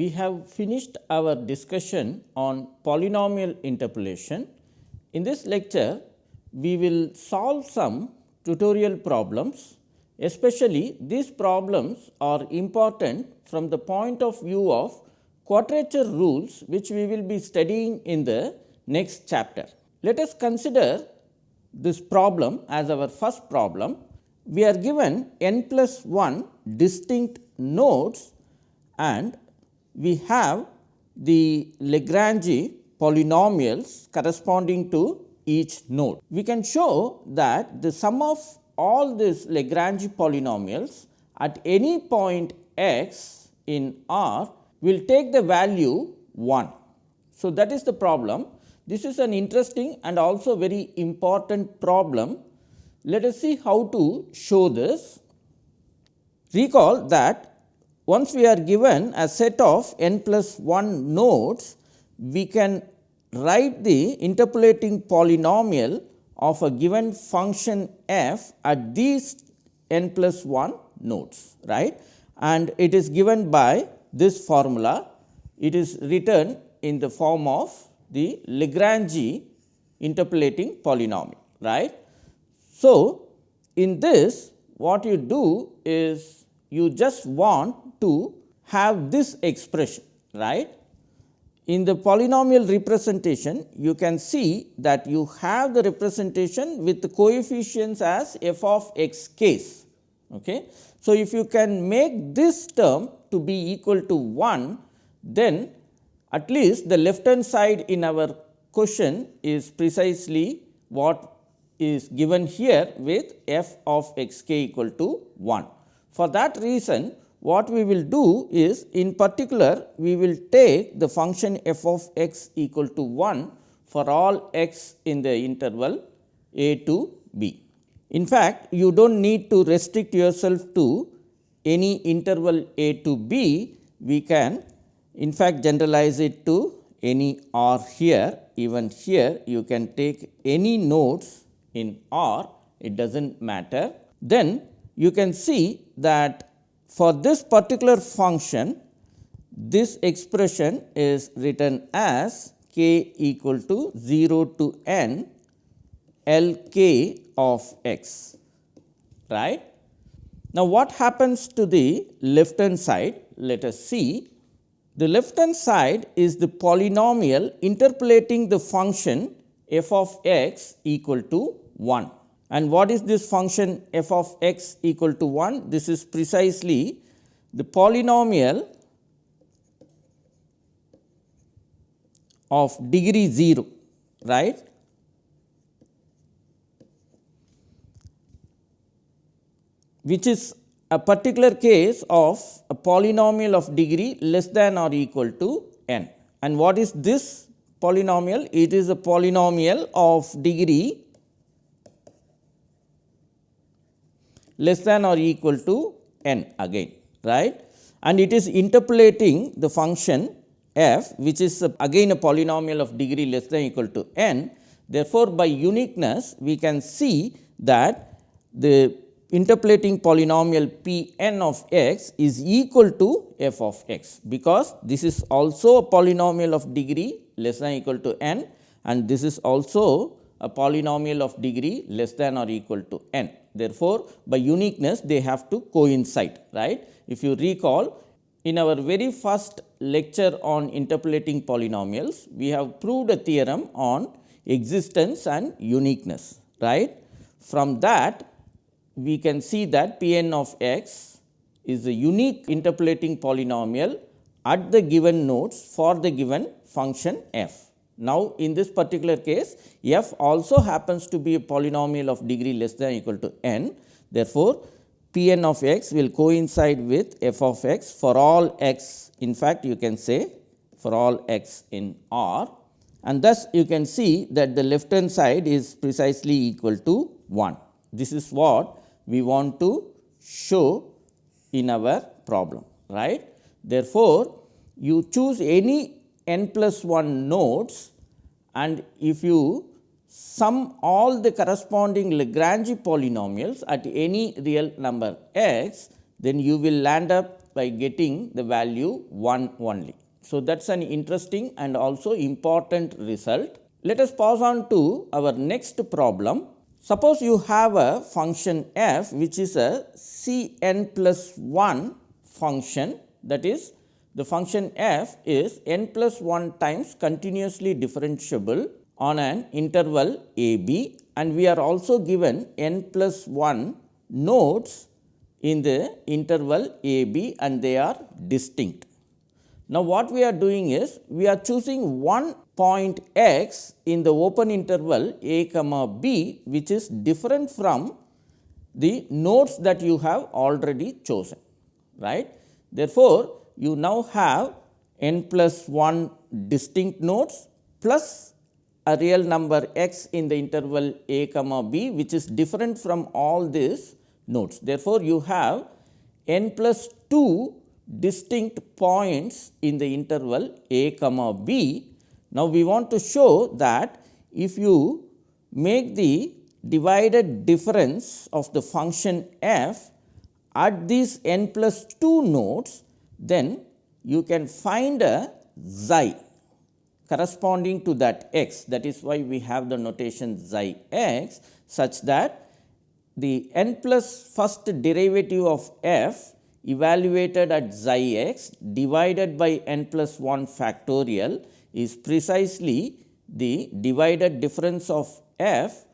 We have finished our discussion on polynomial interpolation. In this lecture, we will solve some tutorial problems, especially these problems are important from the point of view of quadrature rules, which we will be studying in the next chapter. Let us consider this problem as our first problem. We are given n plus 1 distinct nodes and we have the Lagrange polynomials corresponding to each node. We can show that the sum of all these Lagrange polynomials at any point x in R will take the value 1. So, that is the problem. This is an interesting and also very important problem. Let us see how to show this. Recall that once we are given a set of n plus 1 nodes, we can write the interpolating polynomial of a given function f at these n plus 1 nodes right and it is given by this formula it is written in the form of the Lagrange interpolating polynomial right. So, in this what you do is you just want to have this expression right in the polynomial representation, you can see that you have the representation with the coefficients as f of x case. Okay. So, if you can make this term to be equal to 1, then at least the left hand side in our question is precisely what is given here with f of x k equal to 1. For that reason, what we will do is in particular we will take the function f of x equal to 1 for all x in the interval a to b. In fact, you do not need to restrict yourself to any interval a to b, we can in fact generalize it to any r here even here you can take any nodes in r it does not matter. Then you can see that for this particular function, this expression is written as k equal to 0 to n L k of x right. Now, what happens to the left hand side? Let us see. The left hand side is the polynomial interpolating the function f of x equal to 1. And what is this function f of x equal to 1? This is precisely the polynomial of degree 0, right. which is a particular case of a polynomial of degree less than or equal to n. And what is this polynomial? It is a polynomial of degree less than or equal to n again right and it is interpolating the function f which is again a polynomial of degree less than equal to n. Therefore, by uniqueness we can see that the interpolating polynomial p n of x is equal to f of x, because this is also a polynomial of degree less than equal to n and this is also a polynomial of degree less than or equal to n. Therefore, by uniqueness they have to coincide right. If you recall in our very first lecture on interpolating polynomials, we have proved a theorem on existence and uniqueness right. From that we can see that P n of x is a unique interpolating polynomial at the given nodes for the given function f. Now, in this particular case f also happens to be a polynomial of degree less than equal to n. Therefore, P n of x will coincide with f of x for all x in fact, you can say for all x in R and thus you can see that the left hand side is precisely equal to 1. This is what we want to show in our problem right. Therefore, you choose any n plus 1 nodes and if you sum all the corresponding Lagrange polynomials at any real number x, then you will land up by getting the value 1 only. So, that is an interesting and also important result. Let us pass on to our next problem. Suppose you have a function f which is a c n plus 1 function that is the function f is n plus 1 times continuously differentiable on an interval a b and we are also given n plus 1 nodes in the interval a b and they are distinct. Now, what we are doing is we are choosing one point x in the open interval a comma b which is different from the nodes that you have already chosen right. Therefore, you now have n plus 1 distinct nodes plus a real number x in the interval a comma b which is different from all these nodes. Therefore, you have n plus 2 distinct points in the interval a comma b. Now, we want to show that if you make the divided difference of the function f at these n plus 2 nodes then you can find a xi corresponding to that x that is why we have the notation xi x such that the n plus first derivative of f evaluated at xi x divided by n plus 1 factorial is precisely the divided difference of f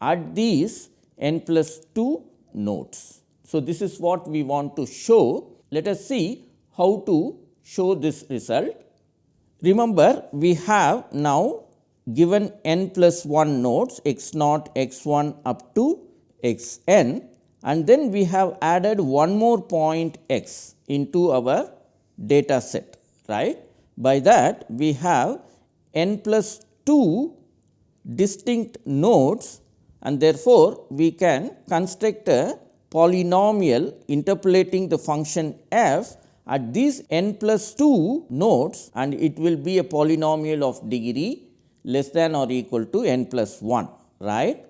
at these n plus 2 nodes. So, this is what we want to show. Let us see how to show this result. Remember we have now given n plus 1 nodes x naught x 1 up to x n and then we have added one more point x into our data set right. By that we have n plus 2 distinct nodes and therefore, we can construct a polynomial interpolating the function f at these n plus 2 nodes and it will be a polynomial of degree less than or equal to n plus 1 right.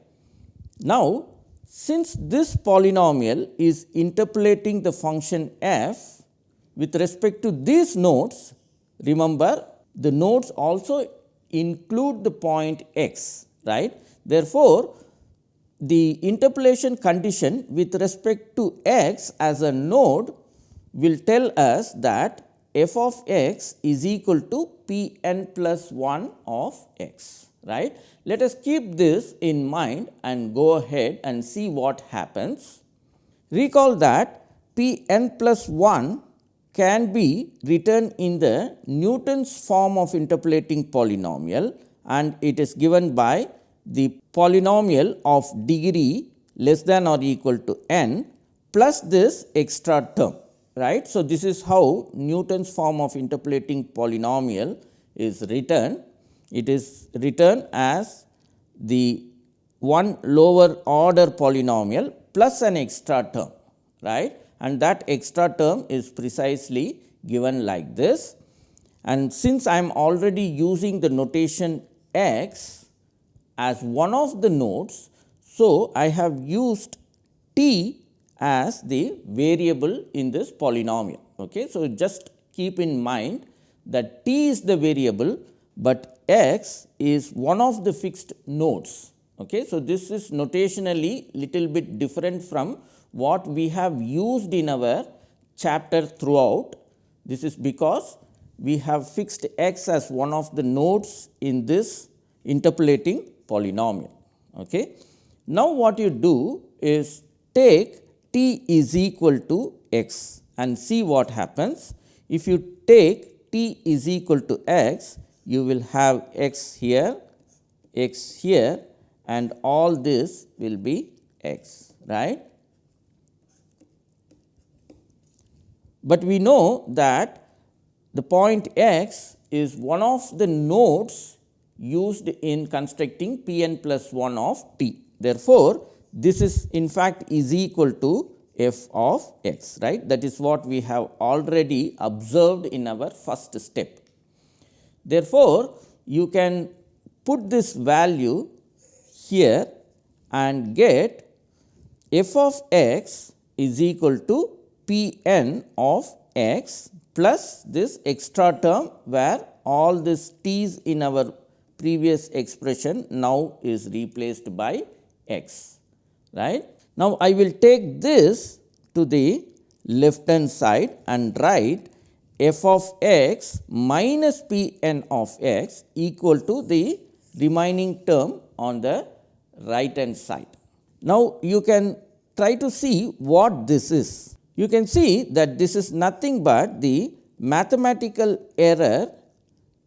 Now, since this polynomial is interpolating the function f with respect to these nodes remember the nodes also include the point x right. Therefore, the interpolation condition with respect to x as a node will tell us that f of x is equal to p n plus 1 of x right. Let us keep this in mind and go ahead and see what happens. Recall that p n plus 1 can be written in the Newton's form of interpolating polynomial and it is given by the polynomial of degree less than or equal to n plus this extra term right. So, this is how Newton's form of interpolating polynomial is written. It is written as the one lower order polynomial plus an extra term right and that extra term is precisely given like this. And since I am already using the notation x as one of the nodes, so I have used t as the variable in this polynomial. Okay. So, just keep in mind that t is the variable, but x is one of the fixed nodes. Okay. So, this is notationally little bit different from what we have used in our chapter throughout. This is because we have fixed x as one of the nodes in this interpolating polynomial. Okay. Now, what you do is take t is equal to x and see what happens. If you take t is equal to x, you will have x here, x here and all this will be x, right. But we know that the point x is one of the nodes used in constructing p n plus 1 of t. Therefore, this is in fact is equal to f of x right that is what we have already observed in our first step. Therefore, you can put this value here and get f of x is equal to p n of x plus this extra term where all this t's in our previous expression now is replaced by x right. Now, I will take this to the left hand side and write f of x minus p n of x equal to the remaining term on the right hand side. Now, you can try to see what this is. You can see that this is nothing but the mathematical error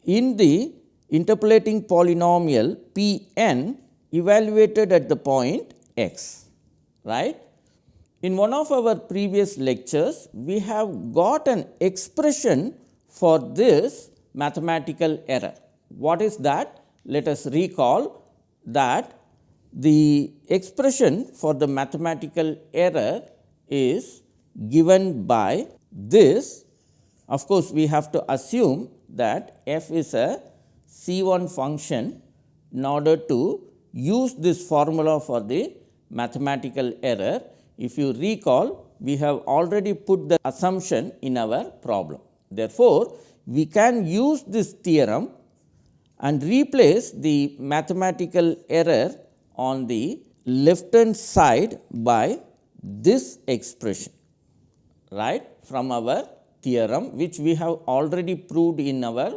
in the interpolating polynomial p n evaluated at the point x right. In one of our previous lectures, we have got an expression for this mathematical error. What is that? Let us recall that the expression for the mathematical error is given by this. Of course, we have to assume that f is a C 1 function in order to use this formula for the mathematical error if you recall, we have already put the assumption in our problem. Therefore, we can use this theorem and replace the mathematical error on the left hand side by this expression right from our theorem which we have already proved in our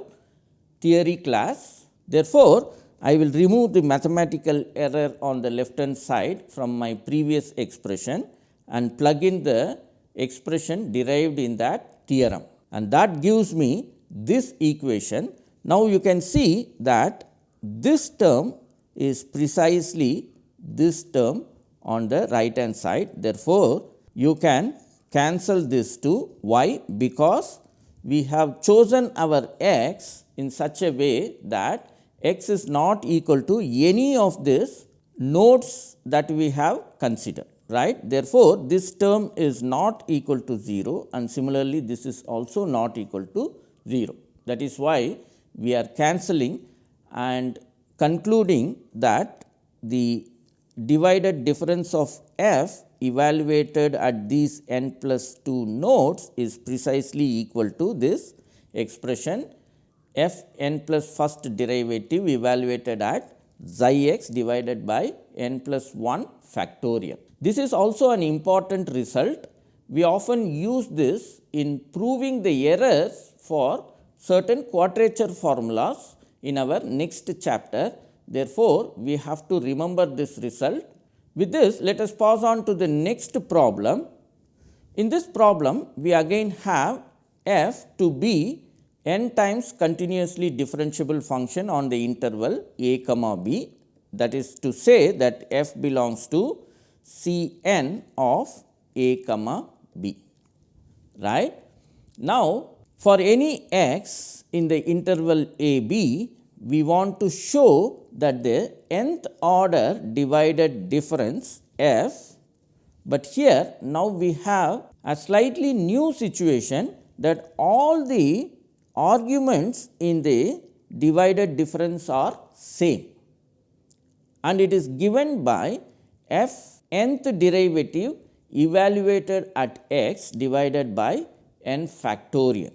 theory class. Therefore, I will remove the mathematical error on the left hand side from my previous expression and plug in the expression derived in that theorem and that gives me this equation. Now, you can see that this term is precisely this term on the right hand side. Therefore, you can cancel this to y because we have chosen our x in such a way that x is not equal to any of these nodes that we have considered right. Therefore, this term is not equal to 0 and similarly this is also not equal to 0. That is why we are cancelling and concluding that the divided difference of f evaluated at these n plus 2 nodes is precisely equal to this expression f n plus first derivative evaluated at xi x divided by n plus 1 factorial. This is also an important result. We often use this in proving the errors for certain quadrature formulas in our next chapter. Therefore, we have to remember this result. With this, let us pass on to the next problem. In this problem, we again have f to be n times continuously differentiable function on the interval a comma b that is to say that f belongs to C n of a comma b right. Now, for any x in the interval a b we want to show that the nth order divided difference f, but here now we have a slightly new situation that all the arguments in the divided difference are same and it is given by f nth derivative evaluated at x divided by n factorial.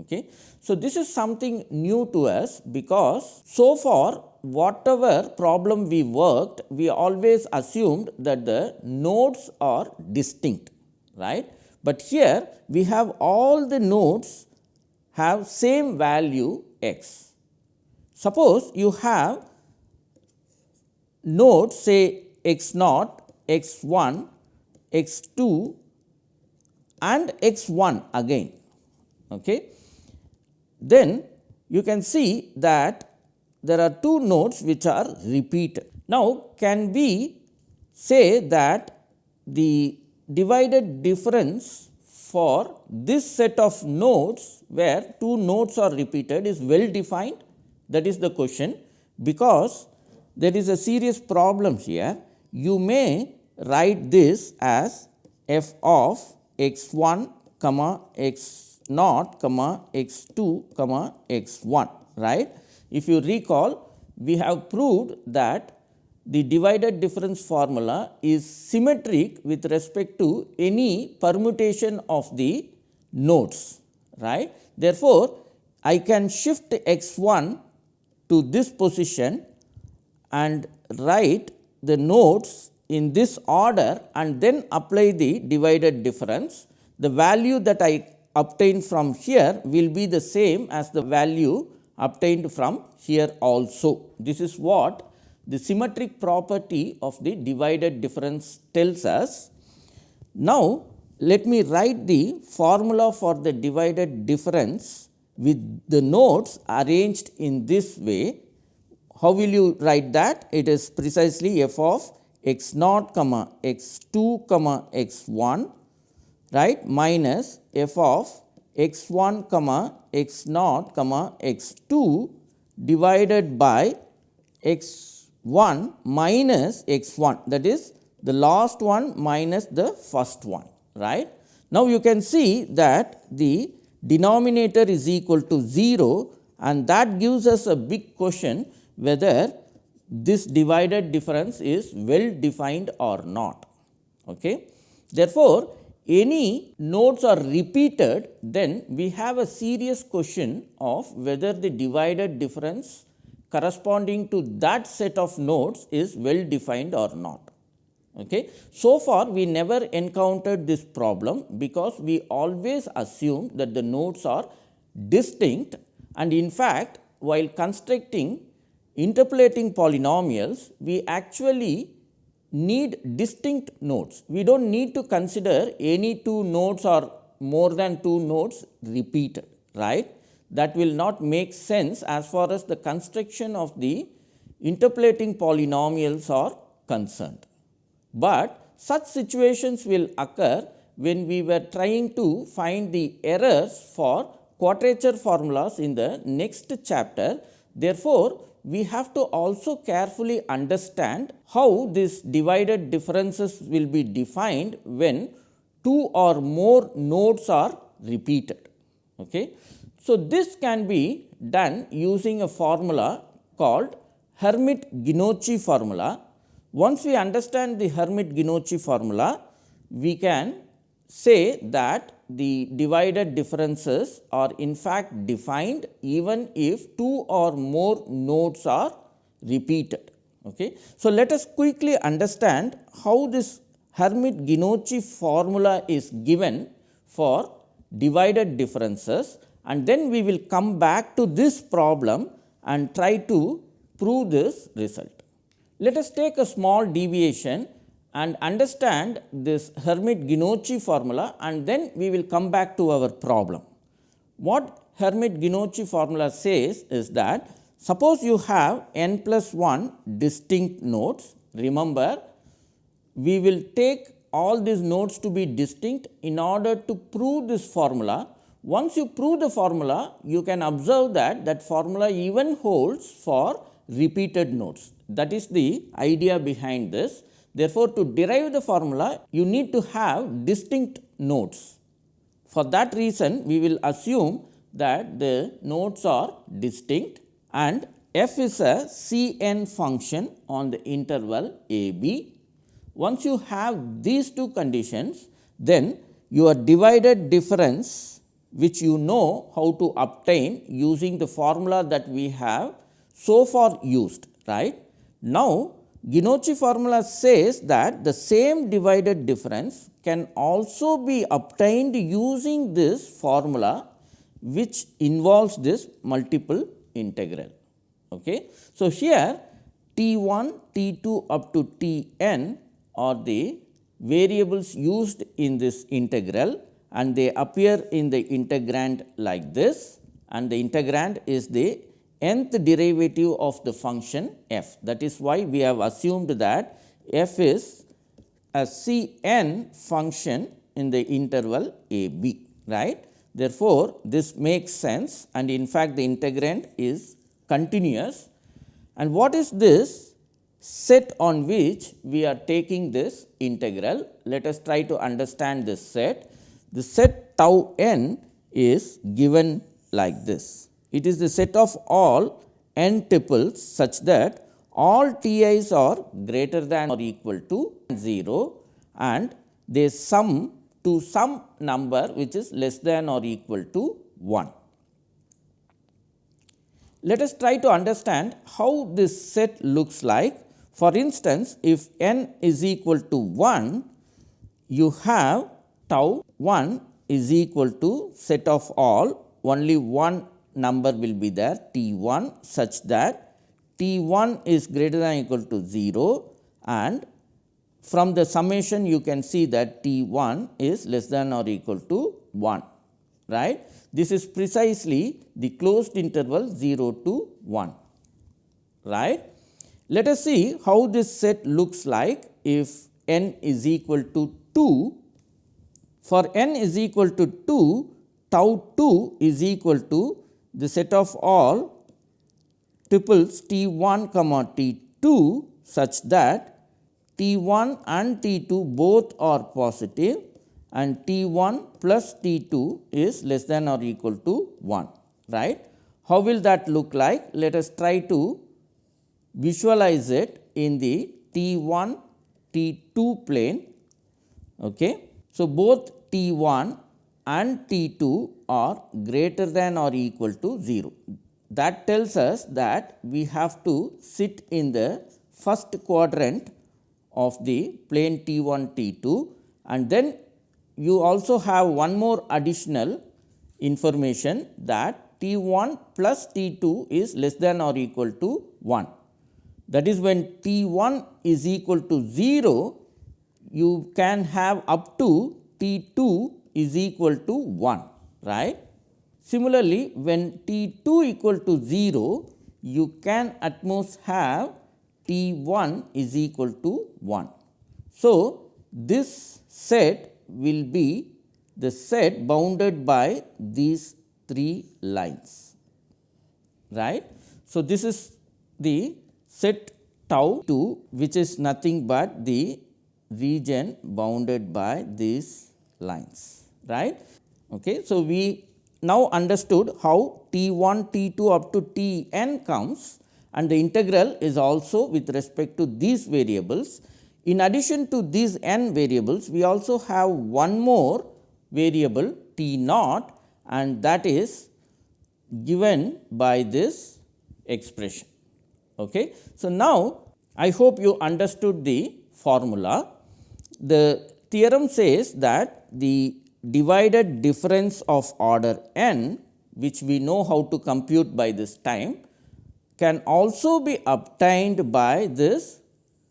Okay. So, this is something new to us because so far whatever problem we worked we always assumed that the nodes are distinct right, but here we have all the nodes have same value x. Suppose you have nodes say x naught, x 1, x 2 and x 1 again. Okay. Then you can see that there are two nodes which are repeated. Now, can we say that the divided difference for this set of nodes where two nodes are repeated is well defined that is the question because there is a serious problem here. You may write this as f of x 1 comma x naught comma x 2 comma x 1 right. If you recall we have proved that the divided difference formula is symmetric with respect to any permutation of the nodes right. Therefore, I can shift x 1 to this position and write the nodes in this order and then apply the divided difference. The value that I obtain from here will be the same as the value obtained from here also. This is what the symmetric property of the divided difference tells us. Now, let me write the formula for the divided difference with the nodes arranged in this way. How will you write that? It is precisely f of x naught comma x 2 comma x 1 right minus f of x 1 comma x naught comma x 2 divided by x 1 minus x 1 that is the last one minus the first one right. Now, you can see that the denominator is equal to 0 and that gives us a big question whether this divided difference is well defined or not. Okay. Therefore, any nodes are repeated then we have a serious question of whether the divided difference corresponding to that set of nodes is well defined or not. Okay. So far we never encountered this problem because we always assume that the nodes are distinct and in fact, while constructing interpolating polynomials, we actually need distinct nodes. We do not need to consider any two nodes or more than two nodes repeated, right. That will not make sense as far as the construction of the interpolating polynomials are concerned but such situations will occur when we were trying to find the errors for quadrature formulas in the next chapter. Therefore, we have to also carefully understand how these divided differences will be defined when two or more nodes are repeated. Okay. So, this can be done using a formula called Hermite-Genocchi formula once we understand the Hermite-Genocchi formula, we can say that the divided differences are in fact defined even if two or more nodes are repeated. Okay. So, let us quickly understand how this Hermite-Genocchi formula is given for divided differences and then we will come back to this problem and try to prove this result. Let us take a small deviation and understand this Hermite-Genocchi formula and then we will come back to our problem. What Hermite-Genocchi formula says is that suppose you have n plus 1 distinct nodes. Remember, we will take all these nodes to be distinct in order to prove this formula. Once you prove the formula, you can observe that that formula even holds for repeated nodes. That is the idea behind this. Therefore, to derive the formula, you need to have distinct nodes. For that reason, we will assume that the nodes are distinct and f is a C n function on the interval a b. Once you have these two conditions, then your divided difference which you know how to obtain using the formula that we have so far used right now, Genocchi formula says that the same divided difference can also be obtained using this formula which involves this multiple integral. Okay. So, here T 1, T 2 up to T n are the variables used in this integral and they appear in the integrand like this and the integrand is the nth derivative of the function f. That is why we have assumed that f is a C n function in the interval a b right. Therefore, this makes sense and in fact, the integrand is continuous and what is this set on which we are taking this integral. Let us try to understand this set. The set tau n is given like this. It is the set of all n tuples such that all t i's are greater than or equal to 0 and they sum to some number which is less than or equal to 1. Let us try to understand how this set looks like. For instance, if n is equal to 1, you have tau 1 is equal to set of all only one number will be there t 1 such that t 1 is greater than equal to 0 and from the summation you can see that t 1 is less than or equal to 1 right. This is precisely the closed interval 0 to 1 right. Let us see how this set looks like if n is equal to 2. For n is equal to 2 tau 2 is equal to the set of all tuples t 1 comma t 2 such that T 1 and T 2 both are positive and T 1 plus T 2 is less than or equal to 1 right. How will that look like? Let us try to visualize it in the T 1 T 2 plane. Okay. So, both T 1 and T 2 are greater than or equal to 0. That tells us that we have to sit in the first quadrant of the plane T 1 T 2 and then you also have one more additional information that T 1 plus T 2 is less than or equal to 1. That is when T 1 is equal to 0, you can have up to T 2 is equal to 1 right. Similarly, when T 2 equal to 0, you can at most have T 1 is equal to 1. So, this set will be the set bounded by these three lines right. So, this is the set tau 2 which is nothing but the region bounded by these lines right. Okay. So, we now understood how T 1 T 2 up to T n comes and the integral is also with respect to these variables. In addition to these n variables, we also have one more variable t naught and that is given by this expression. Okay. So, now I hope you understood the formula. The theorem says that the divided difference of order n which we know how to compute by this time can also be obtained by this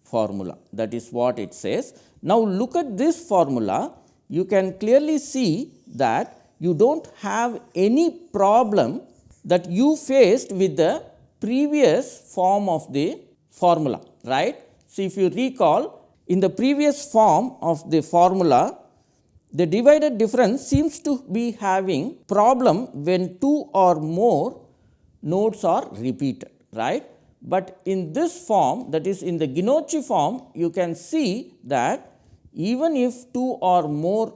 formula that is what it says. Now, look at this formula you can clearly see that you do not have any problem that you faced with the previous form of the formula right. So, if you recall in the previous form of the formula the divided difference seems to be having problem when two or more nodes are repeated right. But in this form that is in the Genocchi form you can see that even if two or more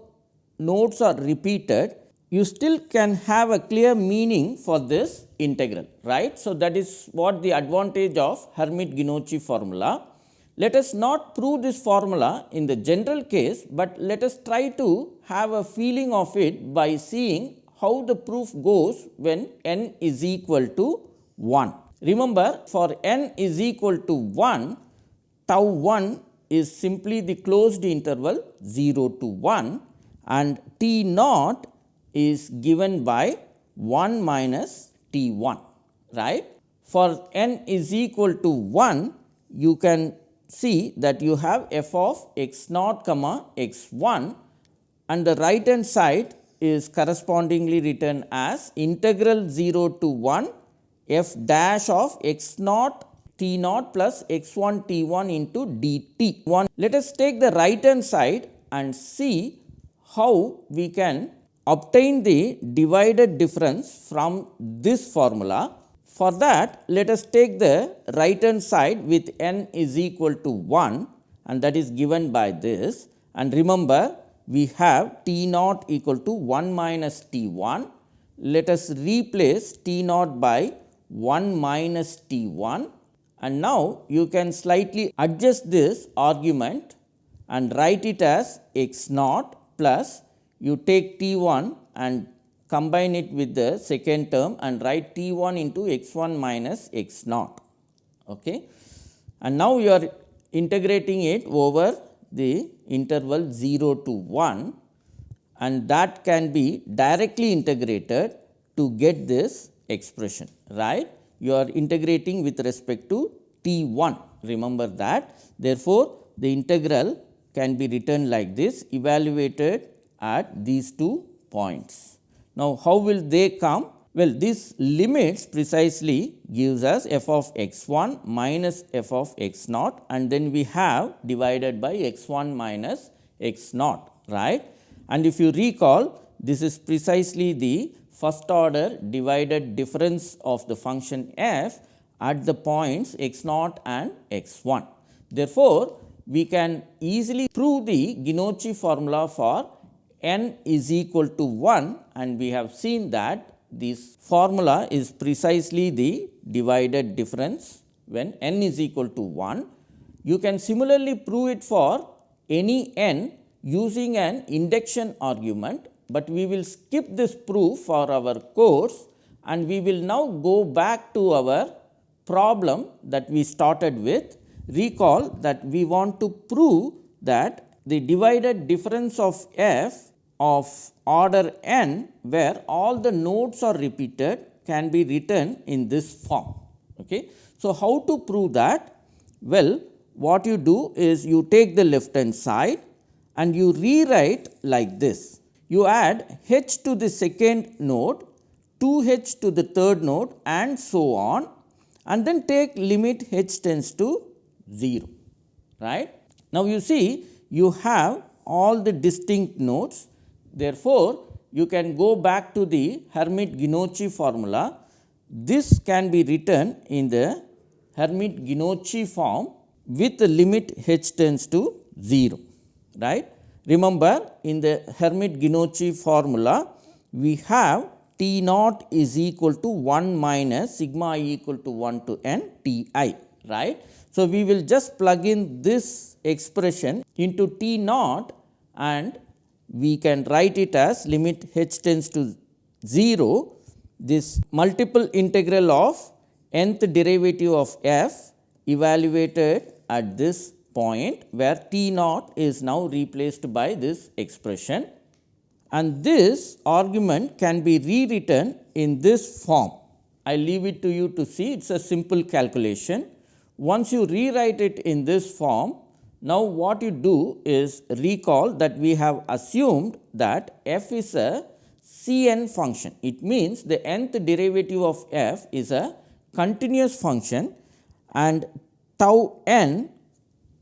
nodes are repeated you still can have a clear meaning for this integral right. So, that is what the advantage of Hermite Genocchi formula. Let us not prove this formula in the general case, but let us try to have a feeling of it by seeing how the proof goes when n is equal to 1. Remember for n is equal to 1, tau 1 is simply the closed interval 0 to 1 and t naught is given by 1 minus t 1 right. For n is equal to 1 you can see that you have f of x naught comma x 1 and the right hand side is correspondingly written as integral 0 to 1 f dash of x naught t naught plus x 1 t 1 into d t 1. Let us take the right hand side and see how we can obtain the divided difference from this formula. For that let us take the right hand side with n is equal to 1 and that is given by this and remember we have t naught equal to 1 minus t 1. Let us replace t naught by 1 minus T 1 and now you can slightly adjust this argument and write it as x naught plus you take t 1 and combine it with the second term and write t 1 into x 1 minus x naught. Okay. And now, you are integrating it over the interval 0 to 1 and that can be directly integrated to get this expression right. You are integrating with respect to t 1 remember that. Therefore, the integral can be written like this evaluated at these two points. Now, how will they come? Well, this limits precisely gives us f of x 1 minus f of x naught and then we have divided by x 1 minus x naught right. And if you recall this is precisely the first order divided difference of the function f at the points x naught and x 1. Therefore, we can easily prove the Genocchi formula for n is equal to 1 and we have seen that this formula is precisely the divided difference when n is equal to 1. You can similarly prove it for any n using an induction argument, but we will skip this proof for our course and we will now go back to our problem that we started with. Recall that we want to prove that the divided difference of f of order n where all the nodes are repeated can be written in this form. Okay. So, how to prove that? Well, what you do is you take the left hand side and you rewrite like this. You add h to the second node, 2 h to the third node and so on and then take limit h tends to 0. Right? Now, you see you have all the distinct nodes Therefore, you can go back to the Hermite-Genocchi formula. This can be written in the Hermite-Genocchi form with the limit h tends to 0. Right? Remember, in the Hermite-Genocchi formula, we have T naught is equal to 1 minus sigma i equal to 1 to n T i. Right? So, we will just plug in this expression into T naught and we can write it as limit h tends to 0 this multiple integral of nth derivative of f evaluated at this point where t naught is now replaced by this expression and this argument can be rewritten in this form. I leave it to you to see it is a simple calculation. Once you rewrite it in this form now, what you do is recall that we have assumed that f is a C n function. It means the nth derivative of f is a continuous function and tau n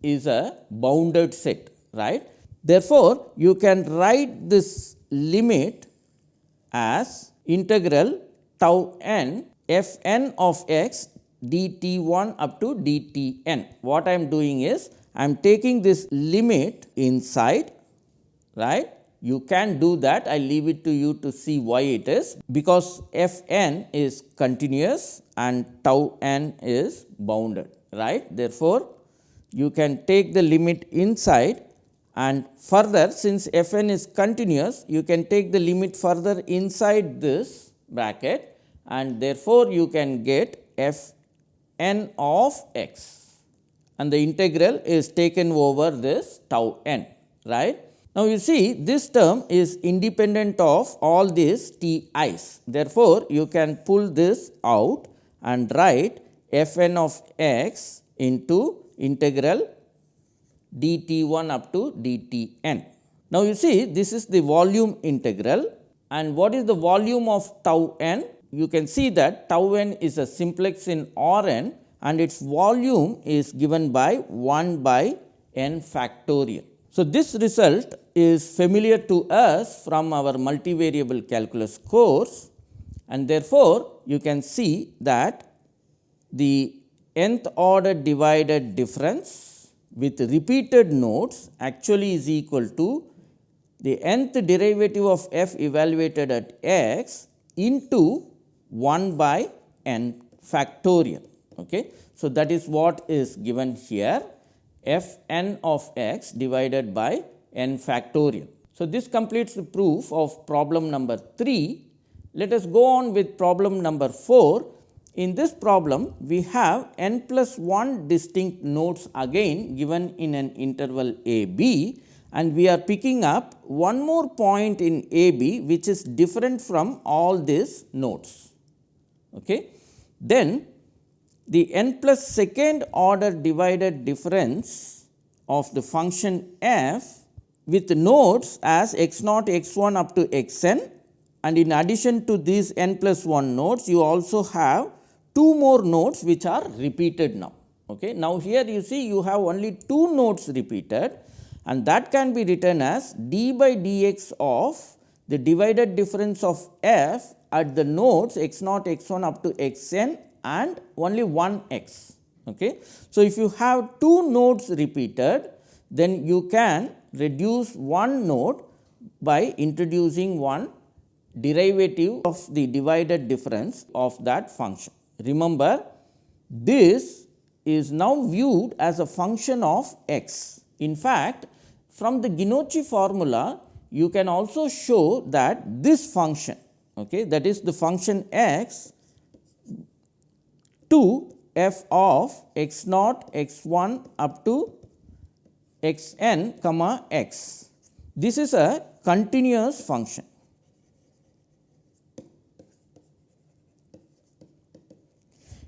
is a bounded set right. Therefore, you can write this limit as integral tau n f n of x d t 1 up to d t n. What I am doing is I am taking this limit inside right? You can do that. I leave it to you to see why it is. Because f n is continuous and tau n is bounded right. Therefore, you can take the limit inside and further since f n is continuous you can take the limit further inside this bracket and therefore, you can get f n of x and the integral is taken over this tau n right. Now, you see this term is independent of all these t i's. Therefore, you can pull this out and write f n of x into integral d t 1 up to d t n. Now, you see this is the volume integral and what is the volume of tau n? You can see that tau n is a simplex in R n and its volume is given by 1 by n factorial. So, this result is familiar to us from our multivariable calculus course and therefore, you can see that the nth order divided difference with repeated nodes actually is equal to the nth derivative of f evaluated at x into 1 by n factorial. Okay. So, that is what is given here f n of x divided by n factorial. So, this completes the proof of problem number 3. Let us go on with problem number 4. In this problem, we have n plus 1 distinct nodes again given in an interval a b and we are picking up one more point in a b which is different from all these nodes. Okay. Then the n plus second order divided difference of the function f with nodes as x naught x 1 up to x n and in addition to these n plus 1 nodes you also have two more nodes which are repeated now. Okay. Now, here you see you have only two nodes repeated and that can be written as d by dx of the divided difference of f at the nodes x naught x 1 up to x n and only one x. Okay. So, if you have two nodes repeated then you can reduce one node by introducing one derivative of the divided difference of that function. Remember this is now viewed as a function of x. In fact, from the Genocchi formula you can also show that this function okay, that is the function x to f of x naught x 1 up to x n comma x. This is a continuous function.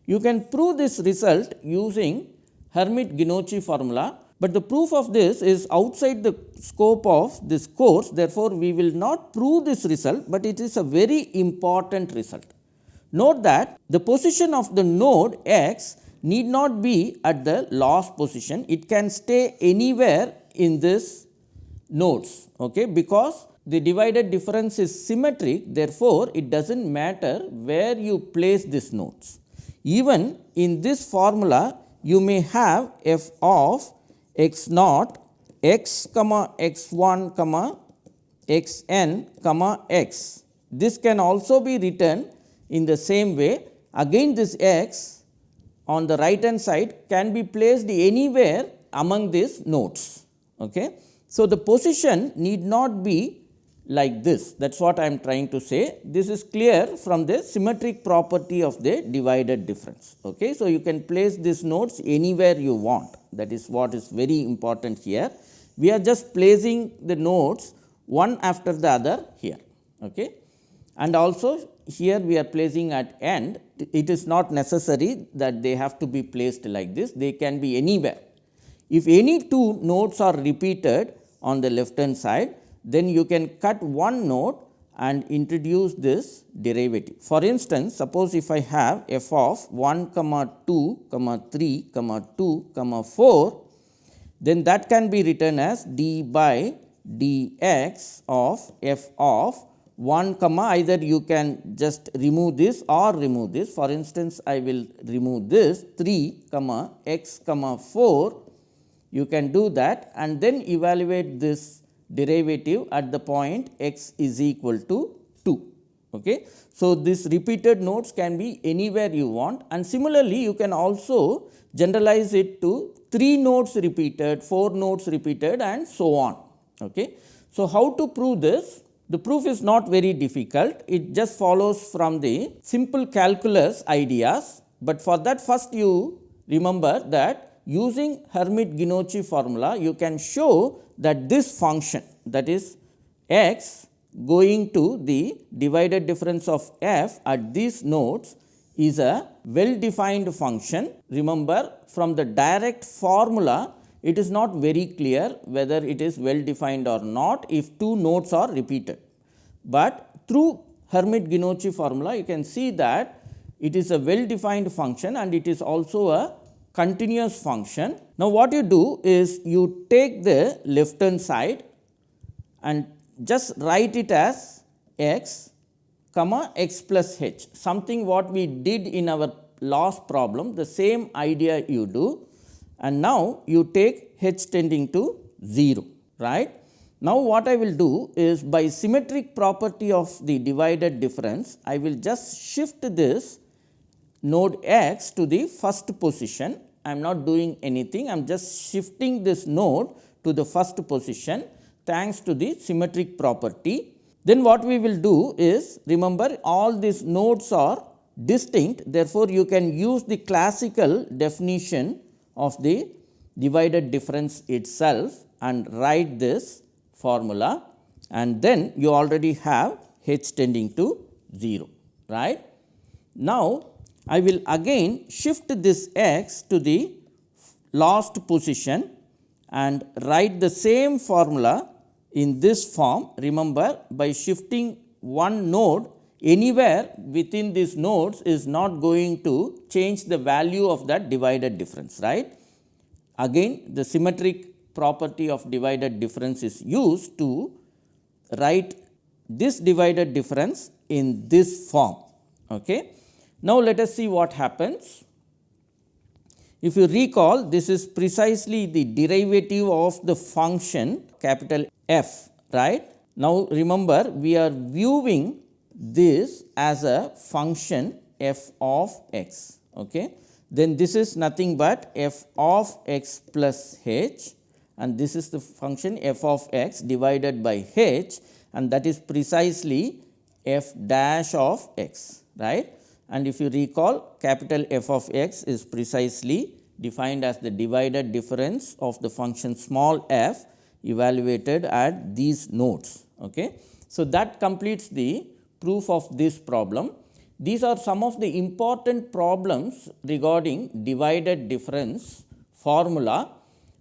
You can prove this result using Hermite-Genocchi formula, but the proof of this is outside the scope of this course. Therefore, we will not prove this result, but it is a very important result. Note that the position of the node x need not be at the loss position, it can stay anywhere in this nodes okay, because the divided difference is symmetric therefore, it does not matter where you place these nodes. Even in this formula you may have f of x naught x comma x 1 comma x n comma x. This can also be written in the same way again this x on the right hand side can be placed anywhere among these nodes. Okay. So, the position need not be like this that is what I am trying to say. This is clear from the symmetric property of the divided difference. Okay. So, you can place these nodes anywhere you want that is what is very important here. We are just placing the nodes one after the other here. Okay. And also here we are placing at end, it is not necessary that they have to be placed like this, they can be anywhere. If any two nodes are repeated on the left hand side, then you can cut one node and introduce this derivative. For instance, suppose if I have f of 1 comma 2 comma 3 comma 2 comma 4, then that can be written as d by dx of f of 1 comma either you can just remove this or remove this. For instance, I will remove this 3 comma x comma 4 you can do that and then evaluate this derivative at the point x is equal to 2. Okay. So, this repeated nodes can be anywhere you want and similarly you can also generalize it to 3 nodes repeated, 4 nodes repeated and so on. Okay. So, how to prove this? The proof is not very difficult, it just follows from the simple calculus ideas, but for that first you remember that using Hermite-Genocchi formula you can show that this function that is x going to the divided difference of f at these nodes is a well defined function. Remember from the direct formula it is not very clear whether it is well defined or not if two nodes are repeated. But through Hermite-Genocchi formula you can see that it is a well defined function and it is also a continuous function. Now, what you do is you take the left hand side and just write it as x comma x plus h something what we did in our last problem the same idea you do and now you take h tending to 0 right. Now, what I will do is by symmetric property of the divided difference, I will just shift this node x to the first position. I am not doing anything, I am just shifting this node to the first position. thanks to the symmetric property. Then what we will do is remember all these nodes are distinct therefore, you can use the classical definition of the divided difference itself and write this formula and then you already have h tending to 0 right. Now, I will again shift this x to the last position and write the same formula in this form. Remember by shifting one node anywhere within these nodes is not going to change the value of that divided difference right. Again the symmetric property of divided difference is used to write this divided difference in this form. Okay. Now, let us see what happens. If you recall this is precisely the derivative of the function capital F right. Now, remember we are viewing this as a function f of x. Okay. Then this is nothing but f of x plus h and this is the function f of x divided by h and that is precisely f dash of x right. And if you recall capital F of x is precisely defined as the divided difference of the function small f evaluated at these nodes. Okay. So, that completes the proof of this problem. These are some of the important problems regarding divided difference formula.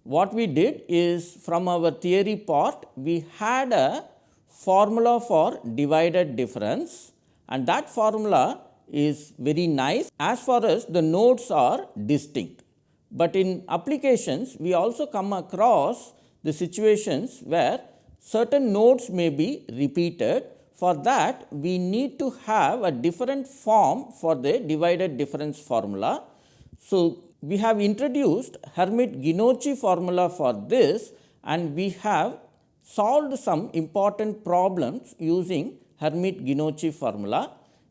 What we did is from our theory part, we had a formula for divided difference and that formula is very nice as far as the nodes are distinct. But in applications, we also come across the situations where certain nodes may be repeated for that we need to have a different form for the divided difference formula. So, we have introduced Hermite-Genocchi formula for this and we have solved some important problems using Hermite-Genocchi formula.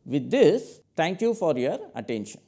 With this, thank you for your attention.